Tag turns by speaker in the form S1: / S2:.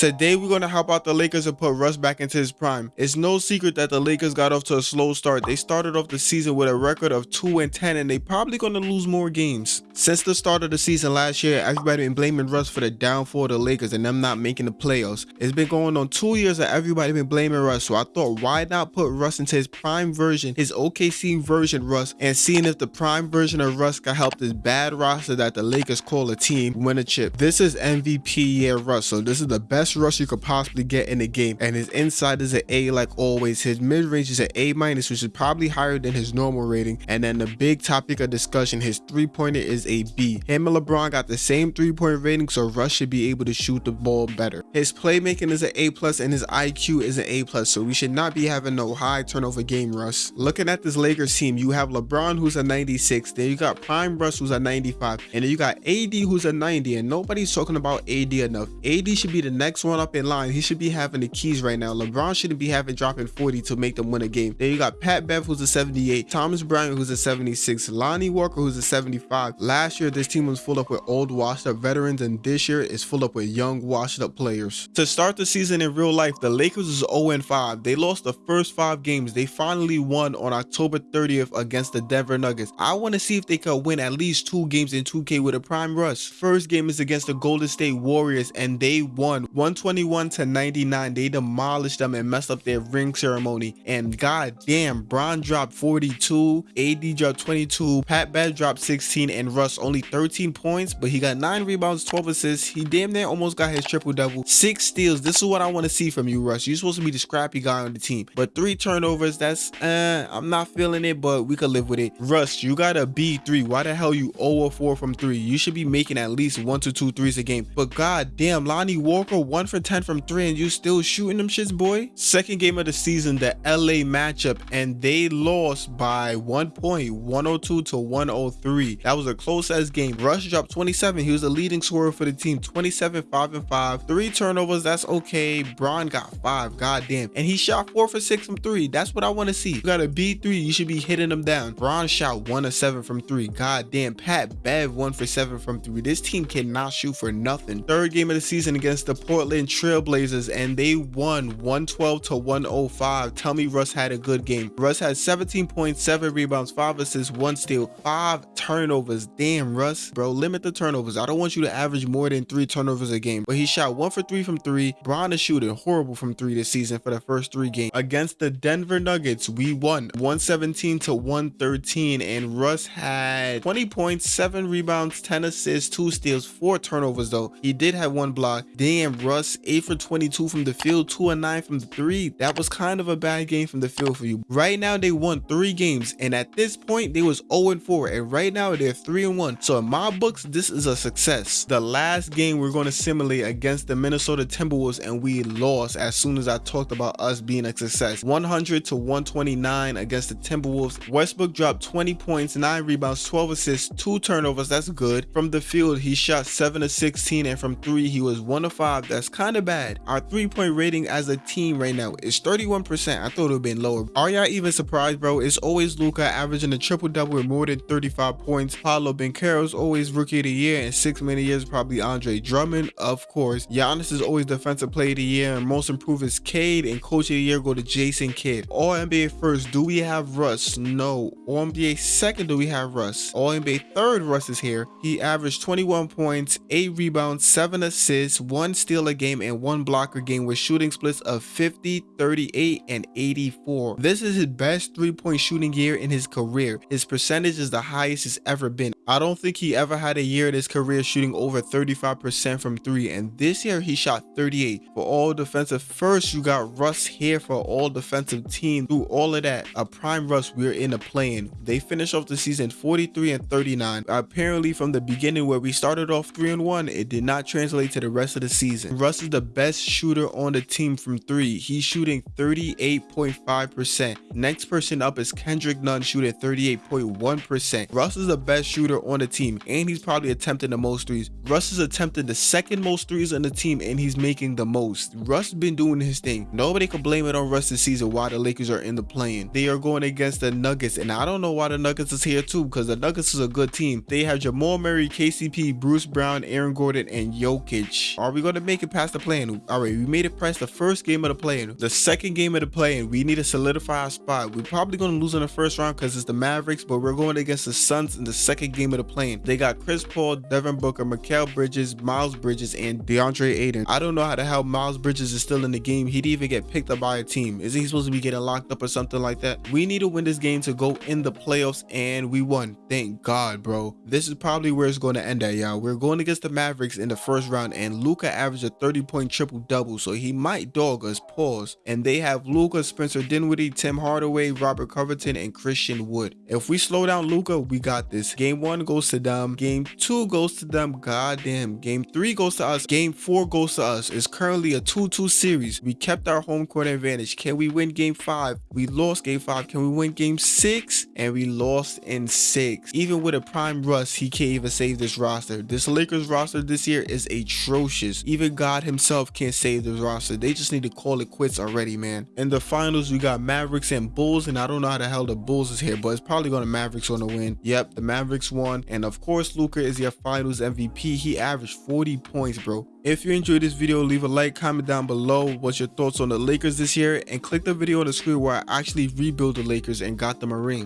S1: Today we're gonna help out the Lakers and put Russ back into his prime. It's no secret that the Lakers got off to a slow start. They started off the season with a record of 2 and 10 and they probably gonna lose more games. Since the start of the season last year, everybody been blaming Russ for the downfall of the Lakers and them not making the playoffs. It's been going on two years that everybody been blaming Russ, so I thought why not put Russ into his prime version, his OKC version Russ, and seeing if the prime version of Russ can help this bad roster that the Lakers call a team win a chip. This is MVP year Russ, so this is the best best Russ you could possibly get in the game and his inside is an A like always. His mid range is an A minus which is probably higher than his normal rating and then the big topic of discussion his three pointer is a B. Him and LeBron got the same three point rating so Russ should be able to shoot the ball better. His playmaking is an A plus and his IQ is an A plus so we should not be having no high turnover game Russ. Looking at this Lakers team you have LeBron who's a 96 then you got Prime Russ who's a 95 and then you got AD who's a 90 and nobody's talking about AD enough. AD should be the next next one up in line. He should be having the keys right now. LeBron shouldn't be having dropping 40 to make them win a game. Then you got Pat Bev, who's a 78, Thomas Bryant, who's a 76, Lonnie Walker, who's a 75. Last year, this team was full up with old, washed up veterans, and this year is full up with young, washed up players. To start the season in real life, the Lakers is 0-5. They lost the first five games. They finally won on October 30th against the Denver Nuggets. I want to see if they could win at least two games in 2K with a prime Russ. First game is against the Golden State Warriors, and they won 121 to 99. They demolished them and messed up their ring ceremony. And god damn, Bron dropped 42, AD dropped 22, Pat Bev dropped 16, and Russ only 13 points, but he got 9 rebounds, 12 assists. He damn near almost got his triple double. 6 steals. This is what I want to see from you, Russ. You're supposed to be the scrappy guy on the team. But 3 turnovers, that's, uh, I'm not feeling it, but we could live with it. Russ, you got a B3. Why the hell you 0 4 from 3? You should be making at least 1 to 2 threes a game. But god damn, Lonnie Walker, 1 for 10 from 3 and you still shooting them shits, boy? Second game of the season, the LA matchup, and they lost by one point, 102 to 103. That was a close ass game. Russ dropped 27. He was the leading scorer for the team, 27, 5 and 5. Three turnovers, that's okay. Bron got five, goddamn. And he shot four for six from three. That's what I want to see. You got a B3, you should be hitting them down. Bron shot one of seven from three. Goddamn. Pat Bev one for seven from three. This team cannot shoot for nothing. Third game of the season against the Portland In trailblazers and they won 112 to 105. Tell me Russ had a good game. Russ had 17.7 rebounds, 5 assists, 1 steal, 5 turnovers. Damn, Russ, bro, limit the turnovers. I don't want you to average more than 3 turnovers a game. But he shot 1 for 3 from 3. Bron is shooting horrible from 3 this season for the first 3 games. Against the Denver Nuggets, we won 117 to 113 and Russ had 20 points, 7 rebounds, 10 assists, 2 steals, 4 turnovers though. He did have 1 block. Damn, Russ, 8 for 22 from the field, 2 and 9 from the 3. That was kind of a bad game from the field for you. Right now, they won 3 games, and at this point, they was 0 and 4, and right now, they're 3 and 1. So in my books, this is a success. The last game we're going to simulate against the Minnesota Timberwolves, and we lost as soon as I talked about us being a success. 100 to 129 against the Timberwolves. Westbrook dropped 20 points, 9 rebounds, 12 assists, 2 turnovers. That's good. From the field, he shot 7 to 16, and from 3, he was 1 to 5. That's kind of bad. Our three point rating as a team right now is 31%. I thought it would have been lower. Are y'all even surprised, bro? It's always Luka averaging a triple double with more than 35 points. Paolo is always rookie of the year, and six many years probably Andre Drummond, of course. Giannis is always defensive player of the year, and most improved is Cade, and coach of the year go to Jason Kidd. All NBA first, do we have Russ? No. All NBA second, do we have Russ? All NBA third, Russ is here. He averaged 21 points, 8 rebounds, 7 assists, 1 steal game, and 1 blocker game with shooting splits of 50, 38, and 84. This is his best three-point shooting year in his career. His percentage is the highest it's ever been. I don't think he ever had a year in his career shooting over 35% from three, and this year he shot 38. For all defensive first, you got Russ here for all defensive team. Through all of that, a prime Russ, we're in a play-in. They finish off the season 43 and 39. Apparently, from the beginning where we started off 3 and 1, it did not translate to the rest of the season. Russ is the best shooter on the team from three. He's shooting 38.5%. Next person up is Kendrick Nunn shooting 38.1%. Russ is the best shooter on the team, and he's probably attempting the most threes. Russ is attempting the second most threes on the team, and he's making the most. Russ been doing his thing. Nobody can blame it on Russ this season why the Lakers are in the play-in. They are going against the Nuggets, and I don't know why the Nuggets is here too, because the Nuggets is a good team. They have Jamal Murray, KCP, Bruce Brown, Aaron Gordon, and Jokic. Are we going to make it past the play-in? All right, we made it past the first game of the play-in. The second game of the play-in, we need to solidify our spot. We're probably going to lose in the first round because it's the Mavericks, but we're going against the Suns in the second game of the play-in. They got Chris Paul, Devin Booker, Mikal Bridges, Miles Bridges, and DeAndre Ayton. I don't know how the hell Miles Bridges is still in the game. He'd even get picked up by a team. Is he supposed to be getting locked up or something like that? We need to win this game to go in the playoffs, and we won. Thank God, bro. This is probably where it's going to end at, y'all. We're going against the Mavericks in the first round, and Luka averaged a 30-point triple-double, so he might dog us. Pause. And they have Luka, Spencer Dinwiddie, Tim Hardaway, Robert Covington, and Christian Wood. If we slow down Luka, we got this. Game one goes to them. Game two goes to them. Goddamn. Game three goes to us. Game four goes to us. It's currently a 2-2 series. We kept our home court advantage. Can we win game five? We lost game five. Can we win game six? And we lost in six. Even with a prime Russ, he can't even save this roster. This Lakers roster this year is atrocious. Even God himself can't save this roster. They just need to call it quits already, man. In the finals, we got Mavericks and Bulls, and I don't know how the hell the Bulls is here, but it's probably going to Mavericks on the win. Yep, the Mavericks won. And of course, Luka is your finals MVP. He averaged 40 points, bro. If you enjoyed this video, leave a like, comment down below what's your thoughts on the Lakers this year, and click the video on the screen where I actually rebuild the Lakers and got them a ring.